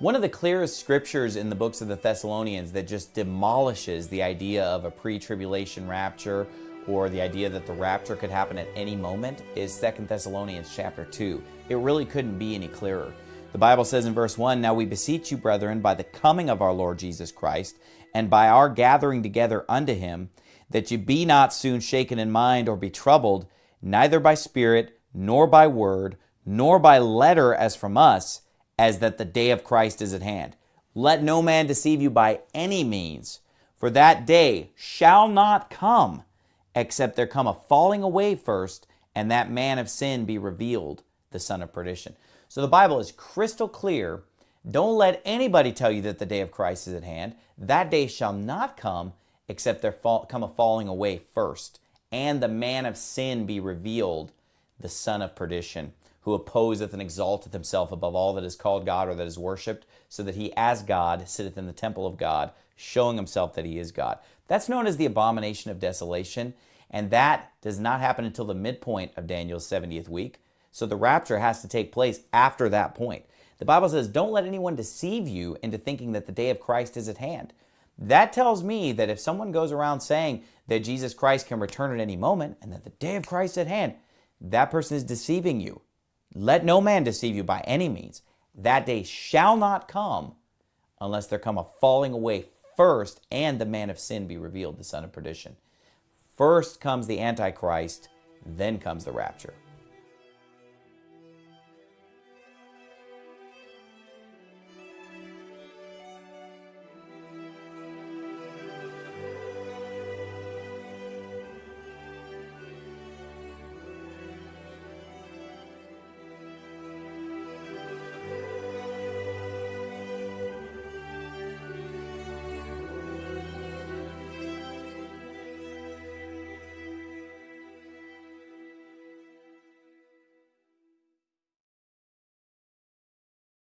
One of the clearest scriptures in the books of the Thessalonians that just demolishes the idea of a pre-tribulation rapture or the idea that the rapture could happen at any moment is 2 Thessalonians chapter 2. It really couldn't be any clearer. The Bible says in verse 1, Now we beseech you, brethren, by the coming of our Lord Jesus Christ, and by our gathering together unto him, that ye be not soon shaken in mind or be troubled, neither by spirit, nor by word, nor by letter as from us, as that the day of Christ is at hand. Let no man deceive you by any means, for that day shall not come, except there come a falling away first, and that man of sin be revealed, the son of perdition. So the Bible is crystal clear. Don't let anybody tell you that the day of Christ is at hand. That day shall not come, except there fall, come a falling away first, and the man of sin be revealed, the son of perdition who opposeth and exalteth himself above all that is called God or that is worshipped, so that he as God sitteth in the temple of God, showing himself that he is God. That's known as the abomination of desolation, and that does not happen until the midpoint of Daniel's 70th week. So the rapture has to take place after that point. The Bible says, Don't let anyone deceive you into thinking that the day of Christ is at hand. That tells me that if someone goes around saying that Jesus Christ can return at any moment and that the day of Christ is at hand, that person is deceiving you. Let no man deceive you by any means. That day shall not come unless there come a falling away first and the man of sin be revealed, the son of perdition. First comes the Antichrist, then comes the rapture.